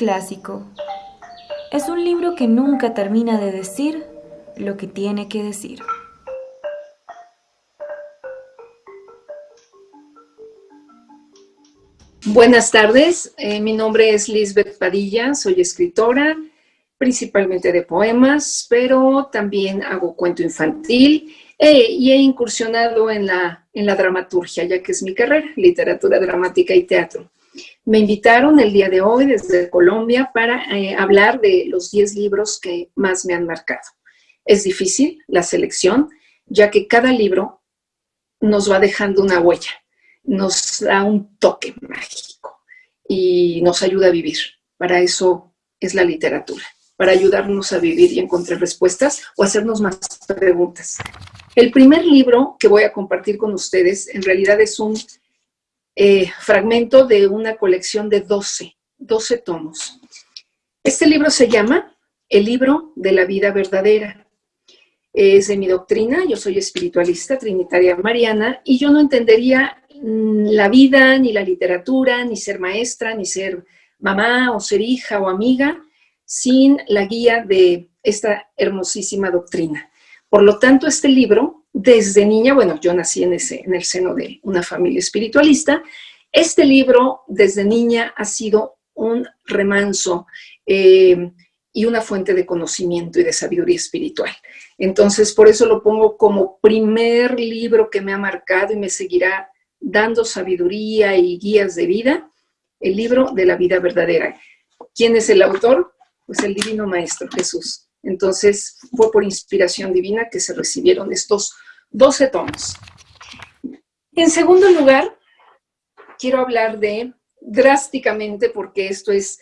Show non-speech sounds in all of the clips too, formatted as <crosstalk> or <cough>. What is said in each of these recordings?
clásico. Es un libro que nunca termina de decir lo que tiene que decir. Buenas tardes, eh, mi nombre es Lisbeth Padilla, soy escritora, principalmente de poemas, pero también hago cuento infantil eh, y he incursionado en la, en la dramaturgia, ya que es mi carrera, literatura dramática y teatro. Me invitaron el día de hoy desde Colombia para eh, hablar de los 10 libros que más me han marcado. Es difícil la selección, ya que cada libro nos va dejando una huella, nos da un toque mágico y nos ayuda a vivir. Para eso es la literatura, para ayudarnos a vivir y encontrar respuestas o hacernos más preguntas. El primer libro que voy a compartir con ustedes en realidad es un eh, fragmento de una colección de 12, 12 tomos. Este libro se llama El libro de la vida verdadera. Es de mi doctrina, yo soy espiritualista trinitaria mariana y yo no entendería mm, la vida, ni la literatura, ni ser maestra, ni ser mamá o ser hija o amiga sin la guía de esta hermosísima doctrina. Por lo tanto, este libro desde niña, bueno, yo nací en, ese, en el seno de una familia espiritualista, este libro desde niña ha sido un remanso eh, y una fuente de conocimiento y de sabiduría espiritual. Entonces, por eso lo pongo como primer libro que me ha marcado y me seguirá dando sabiduría y guías de vida, el libro de la vida verdadera. ¿Quién es el autor? Pues el Divino Maestro Jesús. Entonces, fue por inspiración divina que se recibieron estos 12 tomos. En segundo lugar, quiero hablar de drásticamente, porque esto es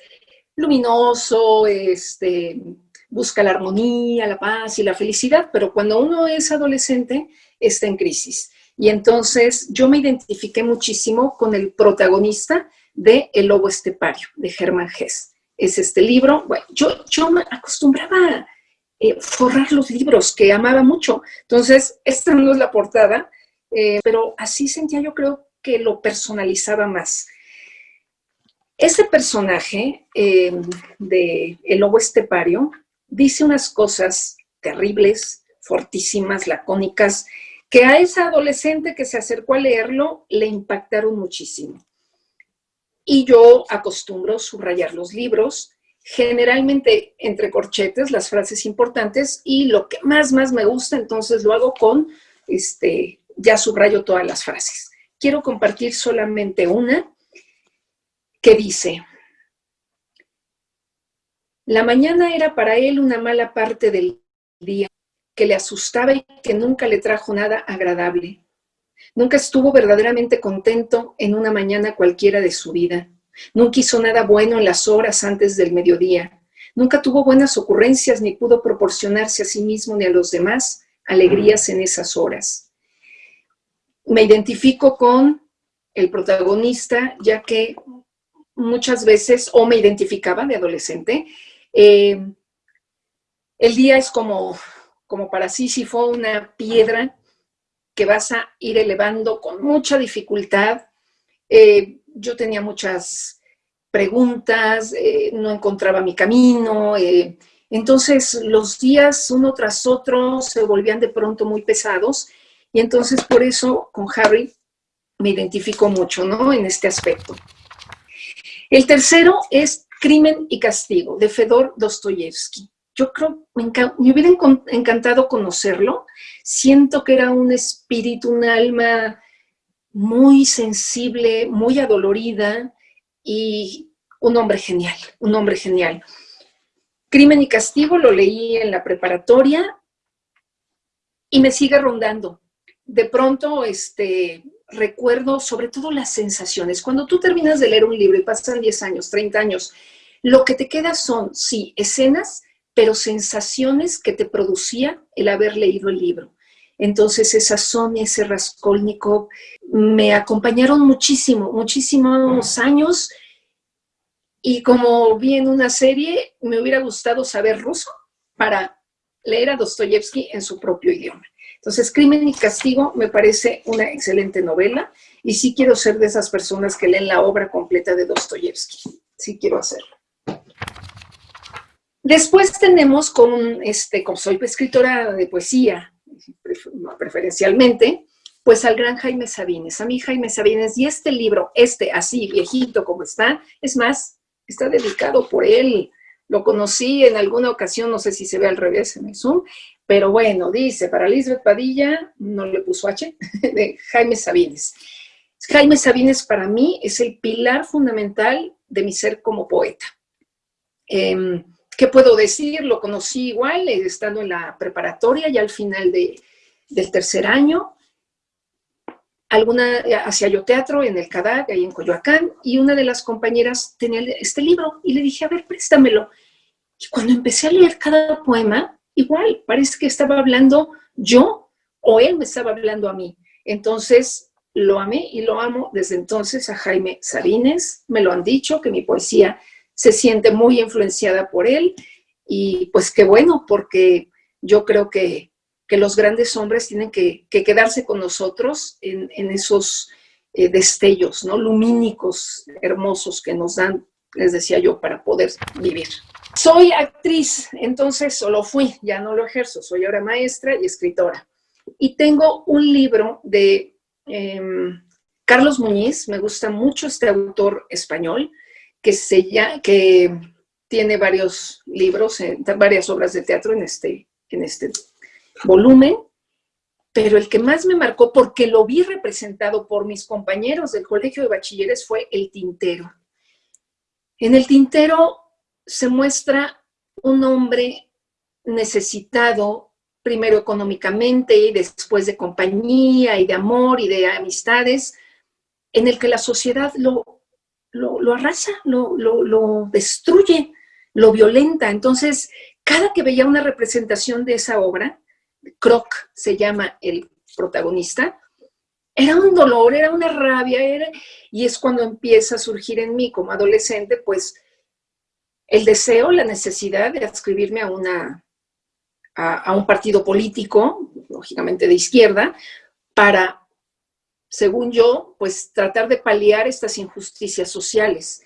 luminoso, este, busca la armonía, la paz y la felicidad, pero cuando uno es adolescente, está en crisis. Y entonces yo me identifiqué muchísimo con el protagonista de El Lobo Estepario, de Germán Hess es este libro. Yo, yo me acostumbraba eh, forrar los libros, que amaba mucho. Entonces, esta no es la portada, eh, pero así sentía yo creo que lo personalizaba más. Ese personaje eh, de El Lobo Estepario dice unas cosas terribles, fortísimas, lacónicas, que a esa adolescente que se acercó a leerlo le impactaron muchísimo y yo acostumbro subrayar los libros, generalmente entre corchetes, las frases importantes, y lo que más, más me gusta, entonces lo hago con, este, ya subrayo todas las frases. Quiero compartir solamente una que dice, la mañana era para él una mala parte del día, que le asustaba y que nunca le trajo nada agradable. Nunca estuvo verdaderamente contento en una mañana cualquiera de su vida. Nunca hizo nada bueno en las horas antes del mediodía. Nunca tuvo buenas ocurrencias ni pudo proporcionarse a sí mismo ni a los demás alegrías en esas horas. Me identifico con el protagonista, ya que muchas veces, o me identificaba de adolescente, eh, el día es como, como para fue una piedra que vas a ir elevando con mucha dificultad. Eh, yo tenía muchas preguntas, eh, no encontraba mi camino, eh, entonces los días uno tras otro se volvían de pronto muy pesados y entonces por eso con Harry me identifico mucho ¿no? en este aspecto. El tercero es Crimen y Castigo, de Fedor Dostoyevsky yo creo, me, me hubiera encantado conocerlo. Siento que era un espíritu, un alma muy sensible, muy adolorida y un hombre genial, un hombre genial. Crimen y Castigo lo leí en la preparatoria y me sigue rondando. De pronto, este, recuerdo sobre todo las sensaciones. Cuando tú terminas de leer un libro y pasan 10 años, 30 años, lo que te queda son, sí, escenas pero sensaciones que te producía el haber leído el libro. Entonces esa Sonia, ese Raskolnikov, me acompañaron muchísimo, muchísimos años y como vi en una serie, me hubiera gustado saber ruso para leer a Dostoyevsky en su propio idioma. Entonces, Crimen y Castigo me parece una excelente novela y sí quiero ser de esas personas que leen la obra completa de Dostoyevsky. Sí quiero hacerlo. Después tenemos con, este, como soy escritora de poesía, preferencialmente, pues al gran Jaime Sabines, a mí Jaime Sabines, y este libro, este así, viejito como está, es más, está dedicado por él, lo conocí en alguna ocasión, no sé si se ve al revés en el Zoom, pero bueno, dice, para Lisbeth Padilla, no le puso H, <laughs> de Jaime Sabines. Jaime Sabines para mí es el pilar fundamental de mi ser como poeta. Em, ¿Qué puedo decir? Lo conocí igual, eh, estando en la preparatoria, ya al final del tercer año. Alguna, hacía yo teatro en el CADAC, ahí en Coyoacán, y una de las compañeras tenía este libro, y le dije, a ver, préstamelo. Y cuando empecé a leer cada poema, igual, parece que estaba hablando yo, o él me estaba hablando a mí. Entonces, lo amé y lo amo desde entonces a Jaime Sabines, me lo han dicho, que mi poesía se siente muy influenciada por él y pues qué bueno, porque yo creo que, los grandes hombres tienen que, quedarse con nosotros en, esos eh, destellos, ¿no? Lumínicos, hermosos que nos dan, les decía yo, para poder vivir. Soy actriz, entonces solo fui, ya no lo ejerzo, soy ahora maestra y escritora. Y tengo un libro de em, Carlos Muñiz, me gusta mucho este autor español, que, se que tiene varios libros, varias obras de teatro en este, en este volumen, pero el que más me marcó, porque lo vi representado por mis compañeros del colegio de bachilleres, fue El Tintero. En El Tintero se muestra un hombre necesitado, primero económicamente y después de compañía y de amor y de amistades, en el que la sociedad lo lo, arrasa, lo, lo, destruye, lo violenta. Entonces, cada que veía una representación de esa obra, Croc se llama el protagonista, era un dolor, era una rabia, y es cuando empieza a surgir en mí como adolescente, pues, el deseo, la necesidad de adscribirme a, una, a un partido político, lógicamente de izquierda, para según yo, pues tratar de paliar estas injusticias sociales.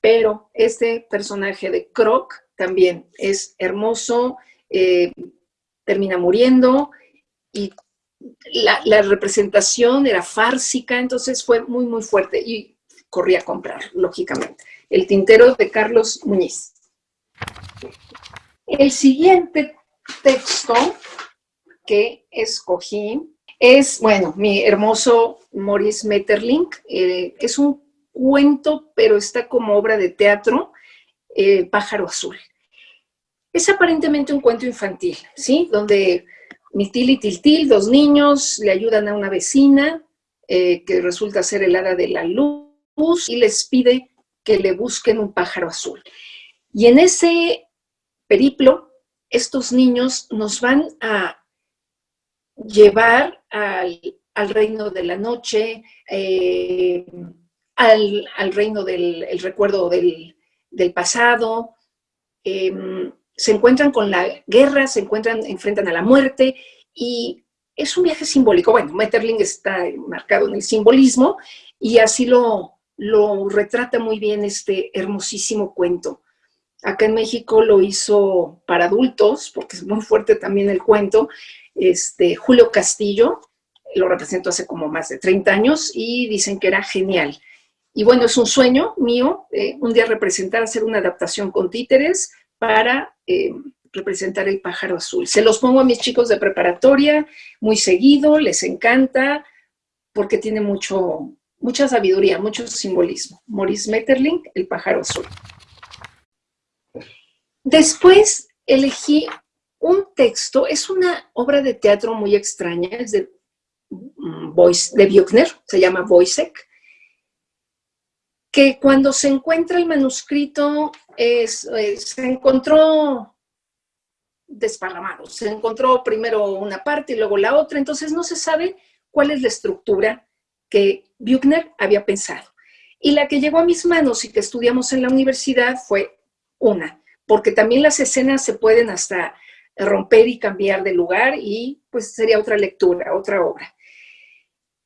Pero este personaje de Croc también es hermoso, eh, termina muriendo y la, representación era fársica, entonces fue muy, muy fuerte y corrí a comprar, lógicamente. El tintero de Carlos Muñiz. El siguiente texto que escogí es, bueno, mi hermoso Maurice Metterlink. Eh, es un cuento, pero está como obra de teatro, eh, Pájaro Azul. Es aparentemente un cuento infantil, ¿sí? Donde Mitil y Tiltil, dos niños, le ayudan a una vecina eh, que resulta ser el hada de la luz y les pide que le busquen un pájaro azul. Y en ese periplo, estos niños nos van a llevar al, reino de la noche, eh, al, reino del recuerdo del, pasado, em, se encuentran con la guerra, se encuentran, enfrentan a la muerte y es un viaje simbólico. Bueno, Metterling está marcado en el simbolismo y así lo, lo retrata muy bien este hermosísimo cuento. Acá en México lo hizo para adultos, porque es muy fuerte también el cuento, este, Julio Castillo, lo representó hace como más de 30 años y dicen que era genial. Y bueno, es un sueño mío eh, un día representar, hacer una adaptación con títeres para eh, representar el pájaro azul. Se los pongo a mis chicos de preparatoria muy seguido, les encanta, porque tiene mucho, mucha sabiduría, mucho simbolismo. Maurice Metterling, el pájaro azul. Después elegí un texto, es una obra de teatro muy extraña, es de, mm, de se llama Wojciech, que cuando se encuentra el manuscrito eh, se encontró desparramado, se encontró primero una parte y luego la otra, entonces no se sabe cuál es la estructura que Buchner había pensado. Y la que llegó a mis manos y que estudiamos en la universidad fue una, porque también las escenas se pueden hasta romper y cambiar de lugar y pues sería otra lectura, otra obra.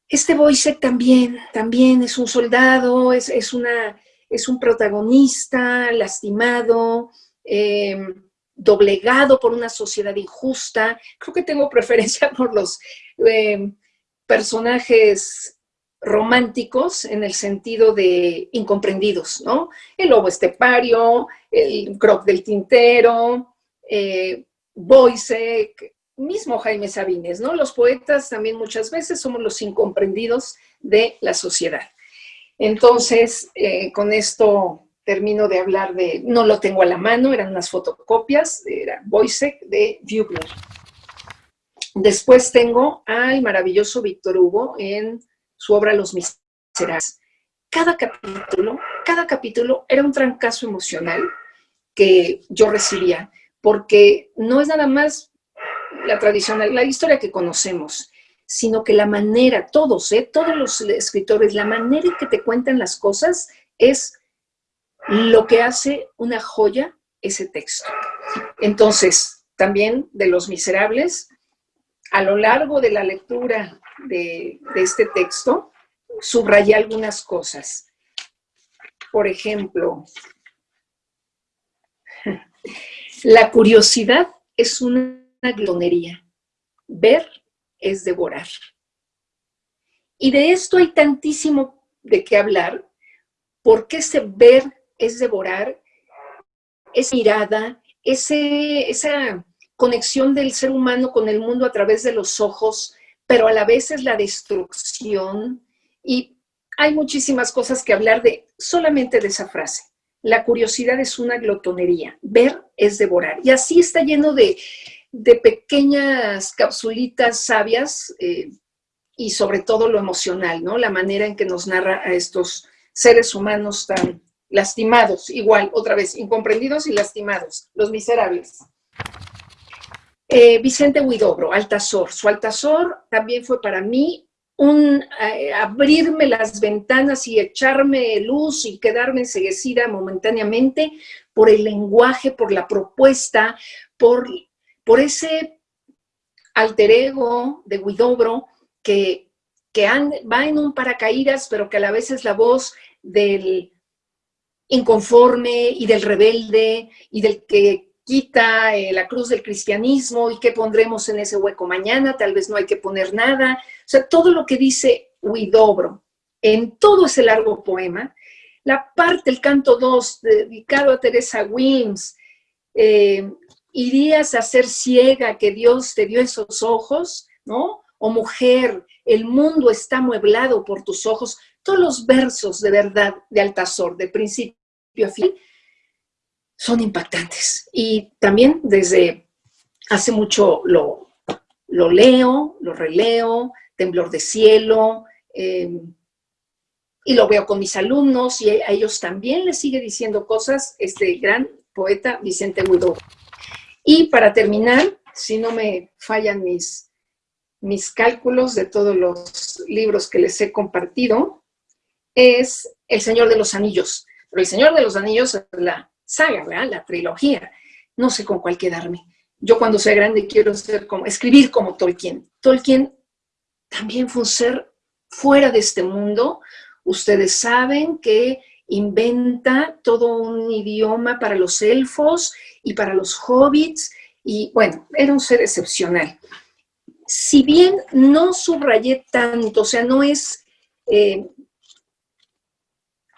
Este Boisek también, también es un soldado, es, una, es un protagonista lastimado, em, doblegado por una sociedad injusta. Creo que tengo <laughs> preferencia por los eh, personajes románticos en el sentido de incomprendidos, ¿no? El lobo estepario, el croc del tintero, eh, mismo Jaime Sabines, ¿no? Los poetas también muchas veces somos los incomprendidos de la sociedad. Entonces, eh, con esto termino de hablar de, no lo tengo a la mano, eran unas fotocopias, era Boisek de Bugler. Después tengo al maravilloso Víctor Hugo en su obra Los Miserables. Cada capítulo, cada capítulo era un trancazo emocional que yo recibía, porque no es nada más la tradicional, la historia que conocemos, sino que la manera, todos, ¿eh? todos los escritores, la manera en que te cuentan las cosas es lo que hace una joya ese texto. Entonces, también de Los Miserables, a lo largo de la lectura de, este texto, subrayé algunas cosas. Por ejemplo, la curiosidad es una glonería. Ver es devorar. Y de esto hay tantísimo de qué hablar, porque ese ver es devorar, esa mirada, ese, esa conexión del ser humano con el mundo a través de los ojos, pero a la vez es la destrucción. Y hay muchísimas cosas que hablar de solamente de esa frase. La curiosidad es una glotonería, ver es devorar. Y así está lleno de, pequeñas capsulitas sabias eh, y sobre todo lo emocional, ¿no? La manera en que nos narra a estos seres humanos tan lastimados, igual, otra vez, incomprendidos y lastimados, los miserables. Eh, Vicente Huidobro, Altazor. Su Altazor también fue para mí un eh, abrirme las ventanas y echarme luz y quedarme enseguecida momentáneamente por el lenguaje, por la propuesta, por, por ese alter ego de Huidobro que, que va en un paracaídas, pero que a la vez es la voz del inconforme y del rebelde y del que quita eh, la cruz del cristianismo y qué pondremos en ese hueco mañana, tal vez no hay que poner nada. O sea, todo lo que dice Huidobro en todo ese largo poema, la parte, el canto 2, dedicado a Teresa Wilms, eh, irías a ser ciega que Dios te dio esos ojos, ¿no? O mujer, el mundo está mueblado por tus ojos. Todos los versos de verdad de Altazor, de principio a fin, son impactantes. Y también desde hace mucho lo, lo leo, lo releo, Temblor de Cielo, em, y lo veo con mis alumnos y a ellos también les sigue diciendo cosas este gran poeta Vicente Huidó. Y para terminar, si no me fallan mis, mis cálculos de todos los libros que les he compartido, es El Señor de los Anillos. Pero El Señor de los Anillos es la saga, ¿verdad? La trilogía. No sé con cuál quedarme. Yo cuando sea grande quiero ser como, escribir como Tolkien. Tolkien también fue un ser fuera de este mundo. Ustedes saben que inventa todo un idioma para los elfos y para los hobbits. Y bueno, era un ser excepcional. Si bien no subrayé tanto, o sea, no es eh,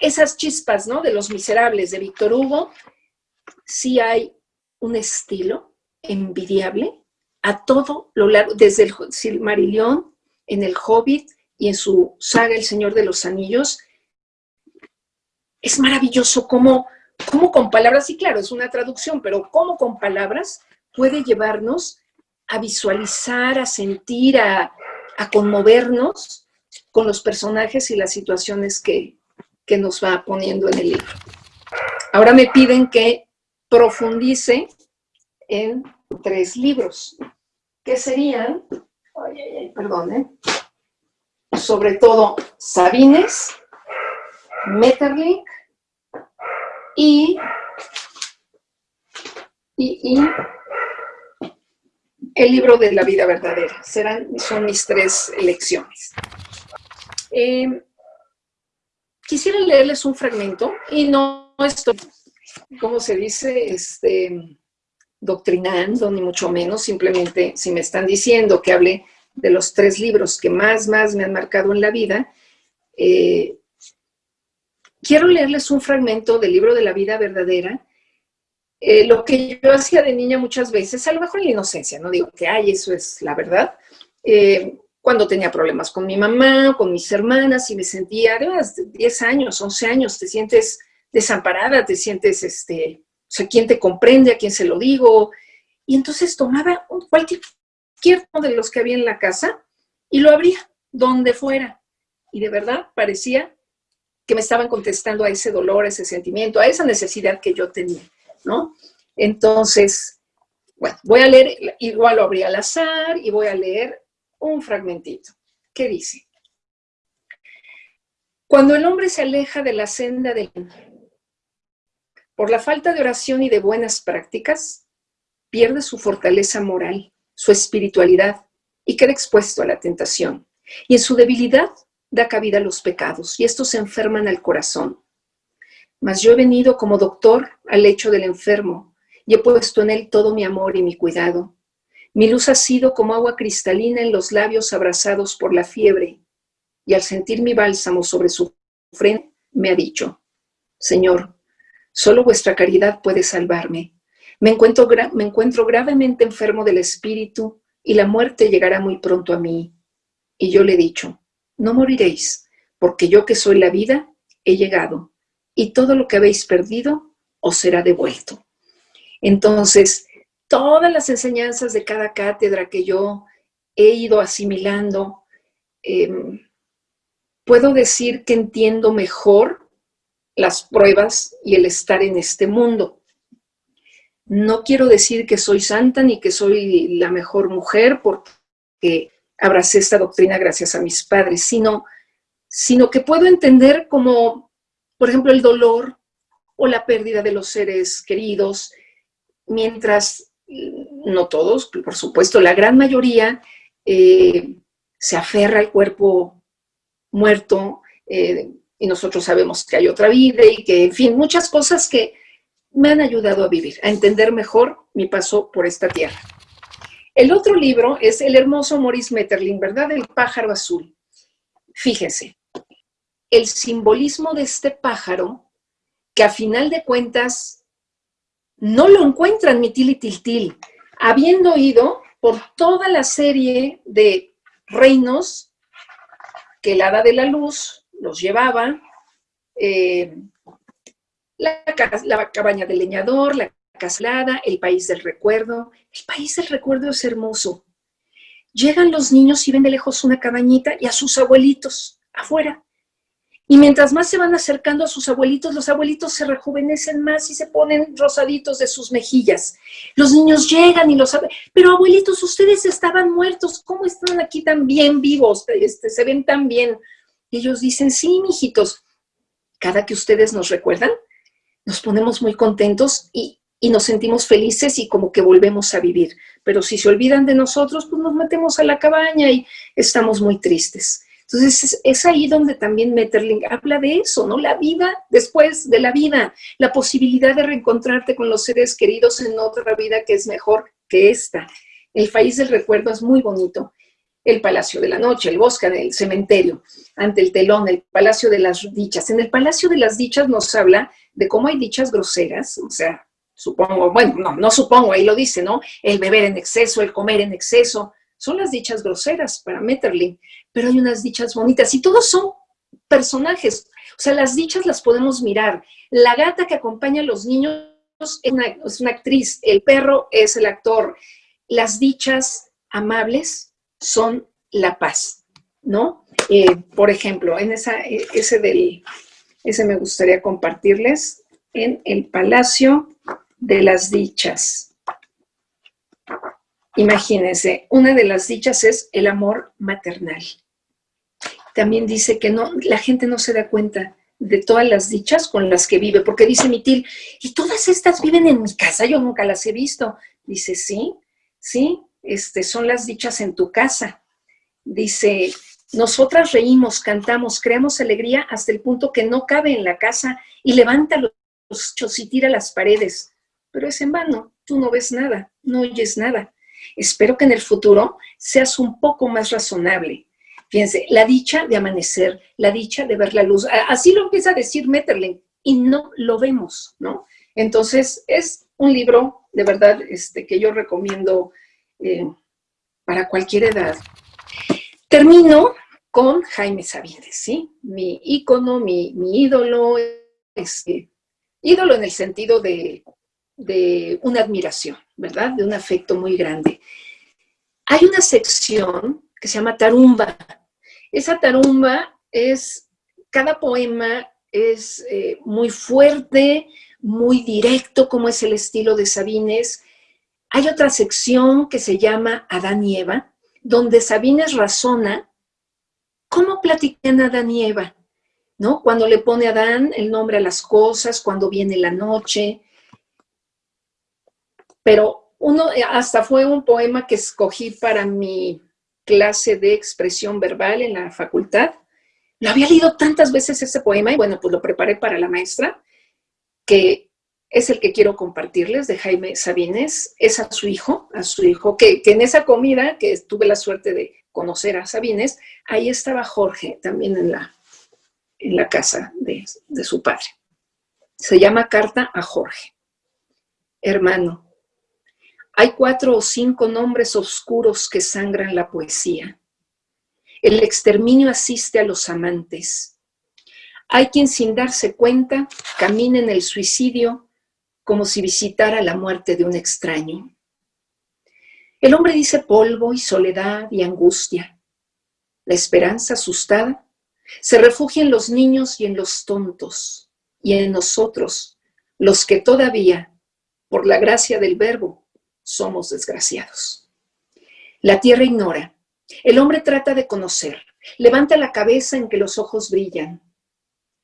esas chispas, ¿no? De Los Miserables de Víctor Hugo, sí hay un estilo envidiable a todo lo largo, desde el Silmarillion, en el Hobbit y en su saga El Señor de los Anillos. Es maravilloso cómo, cómo con palabras, y claro, es una traducción, pero cómo con palabras puede llevarnos a visualizar, a sentir, a, conmovernos con los personajes y las situaciones que, que nos va poniendo en el libro. Ahora me piden que profundice en tres libros, que serían, ay, ay, perdón, ¿eh? sobre todo Sabines, Metterlink y, y, el libro de la vida verdadera. Serán, son mis tres elecciones. Eh, quisiera leerles un fragmento y no estoy, ¿cómo se dice? Este, doctrinando, ni mucho menos, simplemente si me están diciendo que hable de los tres libros que más, más me han marcado en la vida, eh, quiero leerles un fragmento del libro de la vida verdadera, eh, lo que yo hacía de niña muchas veces, a lo mejor en la inocencia, no digo que, ay, eso es la verdad, eh, cuando tenía problemas con mi mamá, con mis hermanas, y me sentía, además, 10 años, 11 años, te sientes desamparada, te sientes, este, sea, ¿quién te comprende? ¿A quién se lo digo? Y entonces tomaba cualquier uno de los que había en la casa y lo abría donde fuera. Y de verdad parecía que me estaban contestando a ese dolor, a ese sentimiento, a esa necesidad que yo tenía, ¿no? Entonces, bueno, voy a leer, igual lo abrí al azar y voy a leer un fragmentito. ¿Qué dice? Cuando el hombre se aleja de la senda del por la falta de oración y de buenas prácticas, pierde su fortaleza moral, su espiritualidad y queda expuesto a la tentación. Y en su debilidad da cabida a los pecados y estos se enferman al corazón. Mas yo he venido como doctor al lecho del enfermo y he puesto en él todo mi amor y mi cuidado. Mi luz ha sido como agua cristalina en los labios abrazados por la fiebre, y al sentir mi bálsamo sobre su frente, me ha dicho, Señor, solo vuestra caridad puede salvarme. Me encuentro, me encuentro gravemente enfermo del espíritu y la muerte llegará muy pronto a mí. Y yo le he dicho, no moriréis, porque yo que soy la vida, he llegado, y todo lo que habéis perdido os será devuelto. Entonces, todas las enseñanzas de cada cátedra que yo he ido asimilando, em, puedo decir que entiendo mejor las pruebas y el estar en este mundo. No quiero decir que soy santa ni que soy la mejor mujer porque abracé esta doctrina gracias a mis padres, sino, sino que puedo entender como, por ejemplo, el dolor o la pérdida de los seres queridos, mientras no todos, por supuesto, la gran mayoría eh, se aferra al cuerpo muerto eh, y nosotros sabemos que hay otra vida y que, en fin, muchas cosas que me han ayudado a vivir, a entender mejor mi paso por esta tierra. El otro libro es el hermoso Maurice Metterling, ¿verdad? El pájaro azul. Fíjense, el simbolismo de este pájaro, que a final de cuentas no lo encuentran mi til y habiendo ido por toda la serie de reinos que el hada de la luz los llevaba, eh, la, cabaña del leñador, la caslada, el país del recuerdo. El país del recuerdo es hermoso. Llegan los niños y ven de lejos una cabañita y a sus abuelitos afuera. Y mientras más se van acercando a sus abuelitos, los abuelitos se rejuvenecen más y se ponen rosaditos de sus mejillas. Los niños llegan y los... Pero abuelitos, ustedes estaban muertos, ¿cómo están aquí tan bien vivos? Este, se ven tan bien. Ellos dicen, sí, mijitos, cada que ustedes nos recuerdan, nos ponemos muy contentos y, y nos sentimos felices y como que volvemos a vivir. Pero si se olvidan de nosotros, pues nos metemos a la cabaña y estamos muy tristes. Entonces, es, ahí donde también Metterling habla de eso, ¿no? La vida después de la vida, la posibilidad de reencontrarte con los seres queridos en otra vida que es mejor que esta. El país del recuerdo es muy bonito. El Palacio de la Noche, el bosque, el cementerio, ante el telón, el Palacio de las Dichas. En el Palacio de las Dichas nos habla de cómo hay dichas groseras, o sea, supongo, bueno, no, no supongo, ahí lo dice, ¿no? El beber en exceso, el comer en exceso, son las dichas groseras para Metterling, pero hay unas dichas bonitas y todos son personajes. O sea, las dichas las podemos mirar. La gata que acompaña a los niños es una, actriz, el perro es el actor. Las dichas amables son la paz, ¿no? Eh, por ejemplo, en esa, e, ese, del, ese me gustaría compartirles en el Palacio de las Dichas. Imagínense, una de las dichas es el amor maternal. También dice que no, la gente no se da cuenta de todas las dichas con las que vive, porque dice Mitil, y todas estas viven en mi casa, yo nunca las he visto. Dice, sí, sí, este, son las dichas en tu casa. Dice, nosotras reímos, cantamos, creamos alegría hasta el punto que no cabe en la casa y levanta los chos y tira las paredes, pero es en vano tú no ves nada, no oyes nada. Espero que en el futuro seas un poco más razonable. Fíjense, la dicha de amanecer, la dicha de ver la luz. Así lo empieza a decir Metterling y no lo vemos, ¿no? Entonces, es un libro, de verdad, este, que yo recomiendo eh, para cualquier edad. Termino con Jaime Sabines, ¿sí? Mi ícono, mi, ídolo, este, ídolo en el sentido de, de una admiración, ¿verdad? De un afecto muy grande. Hay una sección que se llama Tarumba. Esa tarumba es, cada poema es eh, muy fuerte, muy directo, como es el estilo de Sabines. Hay otra sección que se llama Adán y Eva, donde Sabines razona cómo platican Adán y Eva, ¿no? Cuando le pone Adán el nombre a las cosas, cuando viene la noche. Pero uno, hasta fue un poema que escogí para mi clase de expresión verbal en la facultad. Lo había leído tantas veces ese poema y bueno, pues lo preparé para la maestra que es el que quiero compartirles de Jaime Sabines, es a su hijo, a su hijo, que, en esa comida que tuve la suerte de conocer a Sabines, ahí estaba Jorge también en la, en la casa de, de su padre. Se llama Carta a Jorge. Hermano, hay cuatro o cinco nombres oscuros que sangran la poesía. El exterminio asiste a los amantes. Hay quien sin darse cuenta camina en el suicidio como si visitara la muerte de un extraño. El hombre dice polvo y soledad y angustia. La esperanza asustada se refugia en los niños y en los tontos, y en nosotros, los que todavía, por la gracia del verbo, somos desgraciados. La tierra ignora, el hombre trata de conocer, levanta la cabeza en que los ojos brillan,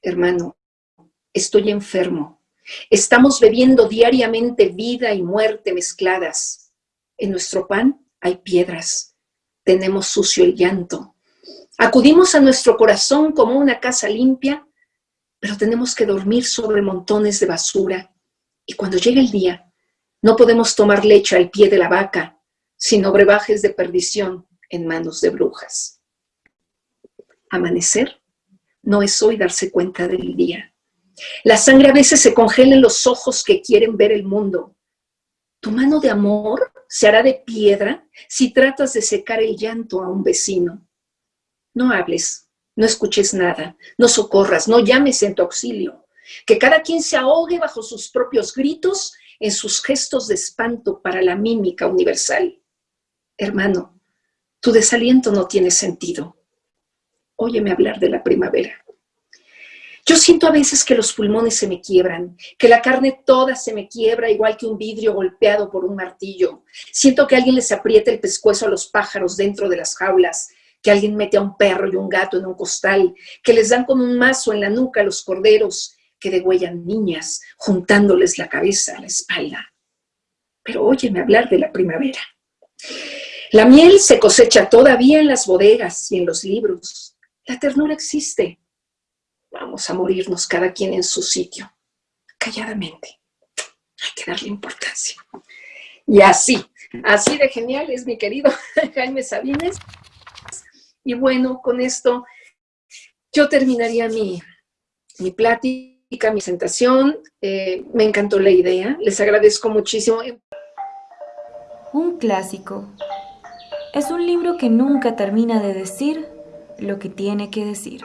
hermano, estoy enfermo. Estamos bebiendo diariamente vida y muerte mezcladas. En nuestro pan hay piedras. Tenemos sucio el llanto. Acudimos a nuestro corazón como una casa limpia, pero tenemos que dormir sobre montones de basura. Y cuando llega el día, no podemos tomar leche al pie de la vaca, sino brebajes de perdición en manos de brujas. Amanecer no es hoy darse cuenta del día. La sangre a veces se congela en los ojos que quieren ver el mundo. Tu mano de amor se hará de piedra si tratas de secar el llanto a un vecino. No hables, no escuches nada, no socorras, no llames en tu auxilio. Que cada quien se ahogue bajo sus propios gritos en sus gestos de espanto para la mímica universal. Hermano, tu desaliento no tiene sentido óyeme hablar de la primavera. Yo siento a veces que los pulmones se me quiebran, que la carne toda se me quiebra igual que un vidrio golpeado por un martillo. Siento que alguien les aprieta el pescuezo a los pájaros dentro de las jaulas, que alguien mete a un perro y un gato en un costal, que les dan con un mazo en la nuca a los corderos, que degüellan niñas, juntándoles la cabeza a la espalda. Pero óyeme hablar de la primavera. La miel se cosecha todavía en las bodegas y en los libros. La ternura existe. Vamos a morirnos cada quien en su sitio, calladamente. Hay que darle importancia. Y así, así de genial es mi querido <laughs> Jaime Sabines. Y bueno, con esto yo terminaría mi, mi plática, mi presentación. Eh, me encantó la idea. Les agradezco muchísimo. Un clásico. Es un libro que nunca termina de decir lo que tiene que decir.